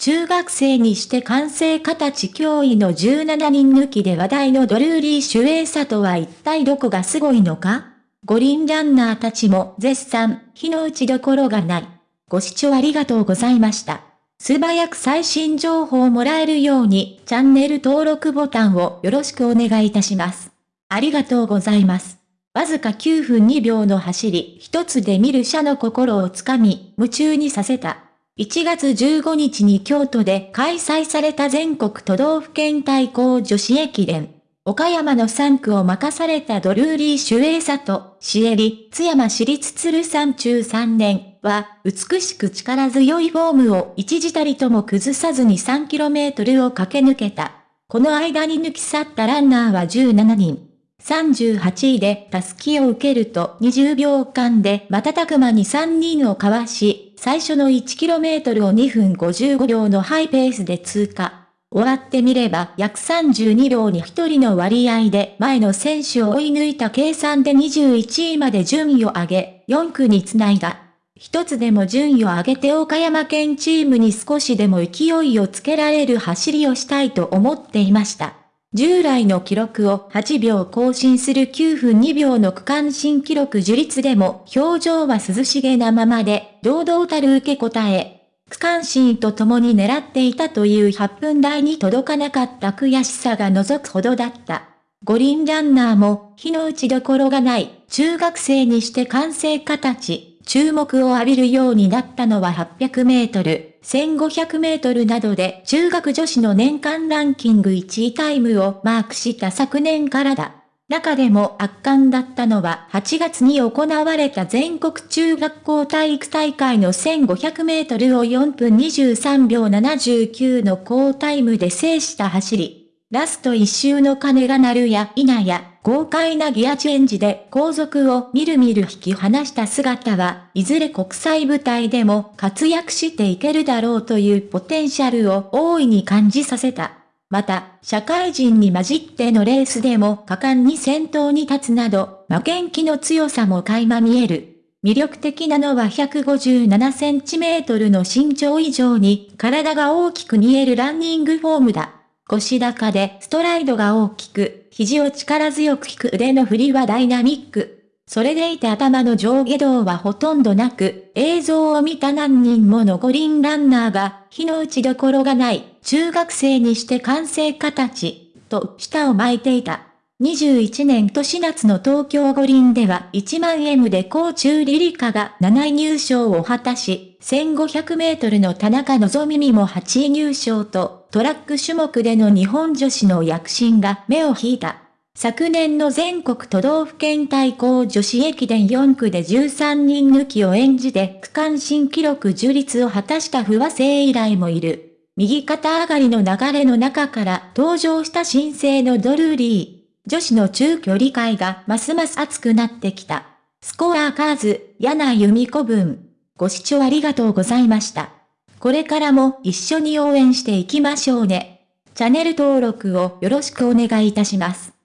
中学生にして完成形脅威の17人抜きで話題のドルーリー・シュエーサとは一体どこがすごいのか？五輪ランナーたちも絶賛、火の打ちどころがない。ご視聴ありがとうございました。素早く最新情報をもらえるように、チャンネル登録ボタンをよろしくお願いいたします。ありがとうございます。わずか9分2秒の走り、一つで見る者の心をつかみ、夢中にさせた。1月15日に京都で開催された全国都道府県対抗女子駅伝。岡山の3区を任されたドルーリー・シュエーサと、シエリ、津山市立鶴山中3年は、美しく力強いフォームを一時たりとも崩さずに 3km を駆け抜けた。この間に抜き去ったランナーは17人。38位でタスキを受けると20秒間で瞬く間に3人をかわし、最初の 1km を2分55秒のハイペースで通過。終わってみれば約32秒に1人の割合で前の選手を追い抜いた計算で21位まで順位を上げ、4区につないだ。一つでも順位を上げて岡山県チームに少しでも勢いをつけられる走りをしたいと思っていました。従来の記録を8秒更新する9分2秒の区間新記録樹立でも表情は涼しげなままで、堂々たる受け答え、区間新と共に狙っていたという8分台に届かなかった悔しさが除くほどだった。五輪ランナーも、火の打ちどころがない、中学生にして完成形、注目を浴びるようになったのは800メートル、1500メートルなどで中学女子の年間ランキング1位タイムをマークした昨年からだ。中でも圧巻だったのは8月に行われた全国中学校体育大会の1500メートルを4分23秒79の高タイムで制した走り。ラスト1周の鐘が鳴るや否や、豪快なギアチェンジで後続をみるみる引き離した姿は、いずれ国際舞台でも活躍していけるだろうというポテンシャルを大いに感じさせた。また、社会人に混じってのレースでも果敢に先頭に立つなど、負けん気の強さも垣間見える。魅力的なのは157センチメートルの身長以上に体が大きく見えるランニングフォームだ。腰高でストライドが大きく、肘を力強く引く腕の振りはダイナミック。それでいて頭の上下動はほとんどなく、映像を見た何人もの五輪ランナーが、火の打ちどころがない、中学生にして完成形、と舌を巻いていた。21年年夏の東京五輪では1万 M で高中リリカが7位入賞を果たし、1500メートルの田中希実も8位入賞と、トラック種目での日本女子の躍進が目を引いた。昨年の全国都道府県対抗女子駅伝4区で13人抜きを演じて区間新記録樹立を果たした不和生以来もいる。右肩上がりの流れの中から登場した新生のドルーリー。女子の中距離界がますます熱くなってきた。スコアカーズ、柳由美子分。ご視聴ありがとうございました。これからも一緒に応援していきましょうね。チャンネル登録をよろしくお願いいたします。